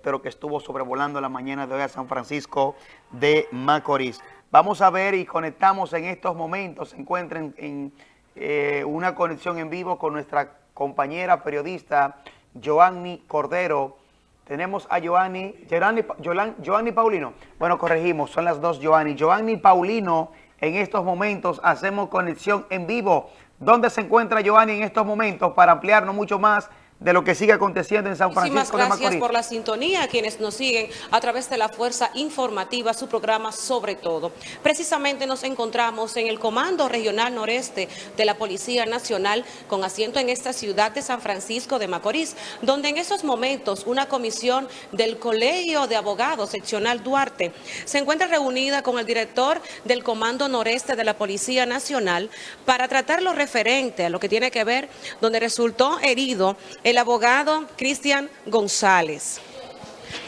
pero que estuvo sobrevolando la mañana de hoy a San Francisco de Macorís. Vamos a ver y conectamos en estos momentos, se encuentran en eh, una conexión en vivo con nuestra compañera periodista Joanny Cordero. Tenemos a Joanny, Joanny Paulino. Bueno, corregimos, son las dos Joanny. Joanny Paulino, en estos momentos hacemos conexión en vivo. ¿Dónde se encuentra Joanny en estos momentos para ampliarnos mucho más de lo que sigue aconteciendo en San Francisco de Macorís. gracias por la sintonía a quienes nos siguen a través de la Fuerza Informativa, su programa Sobre Todo. Precisamente nos encontramos en el Comando Regional Noreste de la Policía Nacional con asiento en esta ciudad de San Francisco de Macorís, donde en esos momentos una comisión del Colegio de Abogados Seccional Duarte se encuentra reunida con el director del Comando Noreste de la Policía Nacional para tratar lo referente a lo que tiene que ver donde resultó herido el abogado Cristian González.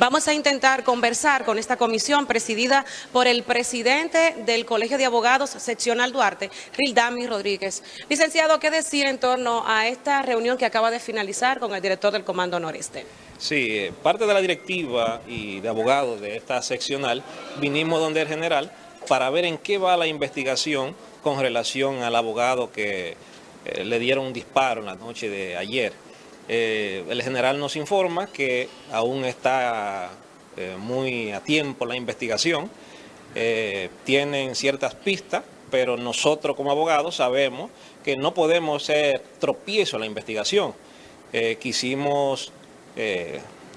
Vamos a intentar conversar con esta comisión presidida por el presidente del Colegio de Abogados Seccional Duarte, Rildami Rodríguez. Licenciado, ¿qué decir en torno a esta reunión que acaba de finalizar con el director del Comando Noreste? Sí, eh, parte de la directiva y de abogados de esta seccional vinimos donde el general para ver en qué va la investigación con relación al abogado que eh, le dieron un disparo en la noche de ayer eh, el general nos informa que aún está eh, muy a tiempo la investigación, eh, tienen ciertas pistas, pero nosotros como abogados sabemos que no podemos ser tropiezo a la investigación. quisimos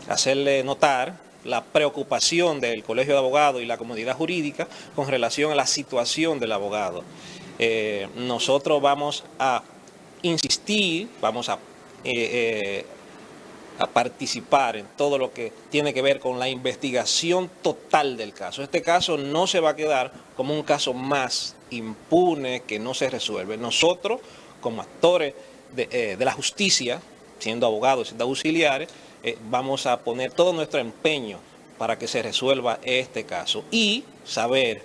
hacerle notar la preocupación del Colegio de Abogados y la comunidad jurídica con relación a la situación del abogado. nosotros vamos a insistir, vamos a eh, eh, a participar en todo lo que tiene que ver con la investigación total del caso. Este caso no se va a quedar como un caso más impune que no se resuelve. Nosotros, como actores de, eh, la justicia, siendo abogados, siendo auxiliares, vamos a poner todo nuestro empeño para que se resuelva este caso y saber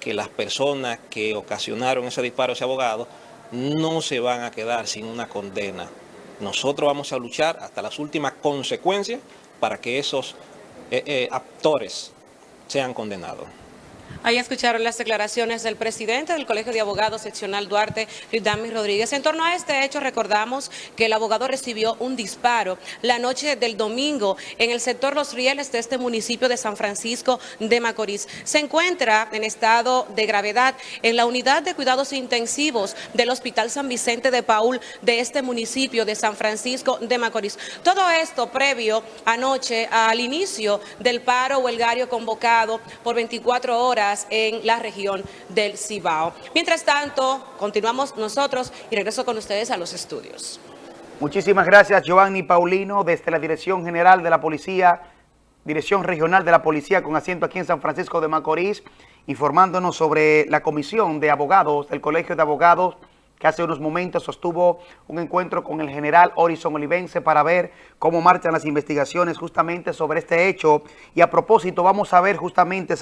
que las personas que ocasionaron ese disparo a ese abogado no se van a quedar sin una condena nosotros vamos a luchar hasta las últimas consecuencias para que esos eh, eh, actores sean condenados. Ahí escucharon las declaraciones del presidente del Colegio de Abogados Seccional Duarte, Dami Rodríguez. En torno a este hecho, recordamos que el abogado recibió un disparo la noche del domingo en el sector Los Rieles de este municipio de San Francisco de Macorís. Se encuentra en estado de gravedad en la unidad de cuidados intensivos del Hospital San Vicente de Paul de este municipio de San Francisco de Macorís. Todo esto previo anoche al inicio del paro huelgario convocado por 24 en la región del Cibao. Mientras tanto, continuamos nosotros y regreso con ustedes a los estudios. Muchísimas gracias, Giovanni Paulino, desde la Dirección General de la Policía, Dirección Regional de la Policía con asiento aquí en San Francisco de Macorís, informándonos sobre la comisión de abogados del Colegio de Abogados que hace unos momentos sostuvo un encuentro con el general Horizon Olivense para ver cómo marchan las investigaciones justamente sobre este hecho. Y a propósito, vamos a ver justamente...